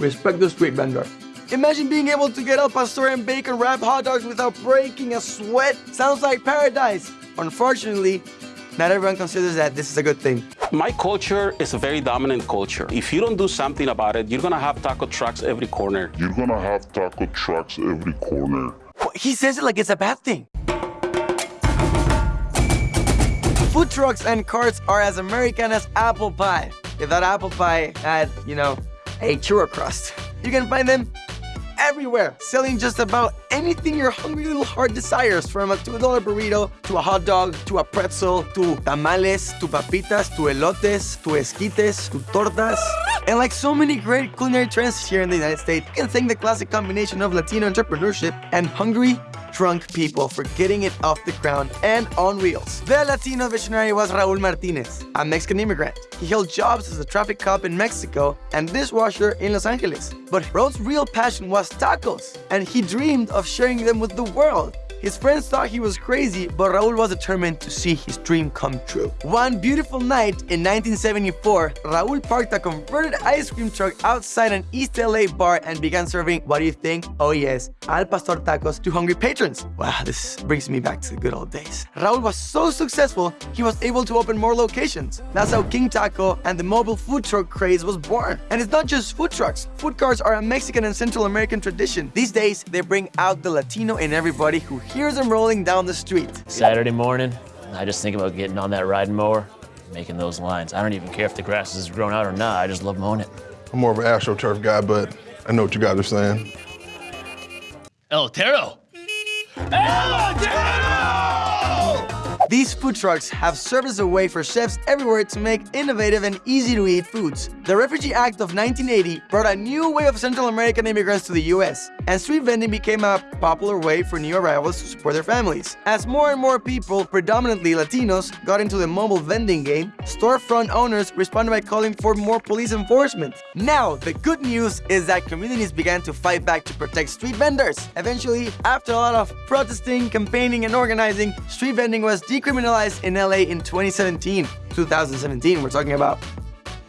respect the street vendor. Imagine being able to get El Pastor and bacon wrapped hot dogs without breaking a sweat. Sounds like paradise. Unfortunately, not everyone considers that this is a good thing. My culture is a very dominant culture. If you don't do something about it, you're gonna have taco trucks every corner. You're gonna have taco trucks every corner. He says it like it's a bad thing. Food trucks and carts are as American as apple pie. If that apple pie had, you know, a churro crust. You can find them everywhere, selling just about anything your hungry little heart desires, from a $2 burrito, to a hot dog, to a pretzel, to tamales, to papitas, to elotes, to esquites, to tortas. And like so many great culinary trends here in the United States, you can thank the classic combination of Latino entrepreneurship and hungry, drunk people for getting it off the ground and on wheels. The Latino visionary was Raul Martinez, a Mexican immigrant. He held jobs as a traffic cop in Mexico and dishwasher in Los Angeles. But Raul's real passion was tacos, and he dreamed of sharing them with the world. His friends thought he was crazy, but Raul was determined to see his dream come true. One beautiful night in 1974, Raul parked a converted ice cream truck outside an East LA bar and began serving, what do you think? Oh yes, Al Pastor tacos to hungry patrons. Wow, this brings me back to the good old days. Raul was so successful, he was able to open more locations. That's how King Taco and the mobile food truck craze was born. And it's not just food trucks. Food cars are a Mexican and Central American tradition. These days, they bring out the Latino in everybody who hears them rolling down the street. Saturday morning, I just think about getting on that riding mower, making those lines. I don't even care if the grass is grown out or not. I just love mowing it. I'm more of an AstroTurf guy, but I know what you guys are saying. El Tero. These food trucks have served as a way for chefs everywhere to make innovative and easy-to-eat foods. The Refugee Act of 1980 brought a new way of Central American immigrants to the US, and street vending became a popular way for new arrivals to support their families. As more and more people, predominantly Latinos, got into the mobile vending game, storefront owners responded by calling for more police enforcement. Now, the good news is that communities began to fight back to protect street vendors. Eventually, after a lot of protesting, campaigning, and organizing, street vending was decriminalized in LA in 2017. 2017, we're talking about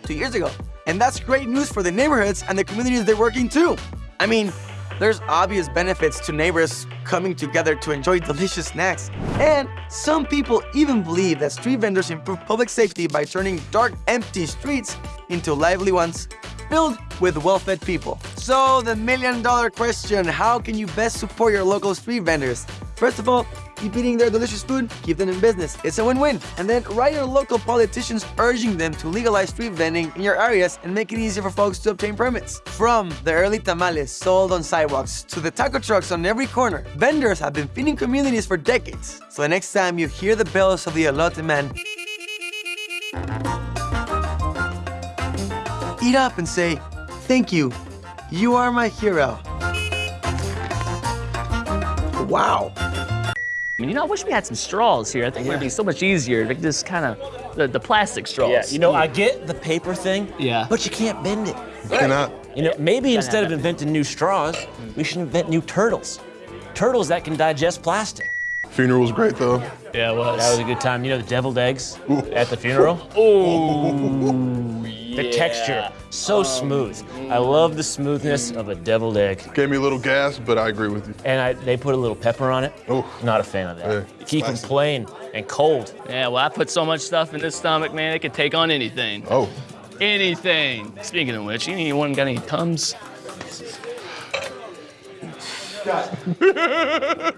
two years ago. And that's great news for the neighborhoods and the communities they're working to. I mean, there's obvious benefits to neighbors coming together to enjoy delicious snacks. And some people even believe that street vendors improve public safety by turning dark, empty streets into lively ones filled with well-fed people. So the million dollar question, how can you best support your local street vendors? First of all, keep eating their delicious food, keep them in business. It's a win-win. And then write your local politicians urging them to legalize street vending in your areas and make it easier for folks to obtain permits. From the early tamales sold on sidewalks to the taco trucks on every corner, vendors have been feeding communities for decades. So the next time you hear the bells of the elote man, eat up and say, thank you, you are my hero. Wow. I mean, you know, I wish we had some straws here. I think it would be so much easier to just kind of the, the plastic straws. Yeah, you know, I get the paper thing, Yeah. but you can't bend it. You cannot. You know, maybe instead of inventing new straws, mm. we should invent new turtles. Turtles that can digest plastic. Funeral was great though. Yeah, it was. That was a good time. You know the deviled eggs at the funeral? Ooh, The texture, so smooth. I love the smoothness of a deviled egg. Gave me a little gas, but I agree with you. And I, they put a little pepper on it. Oof. Not a fan of that. Yeah, Keep them plain and cold. Yeah, well, I put so much stuff in this stomach, man, it could take on anything. Oh, Anything. Speaking of which, anyone got any Tums?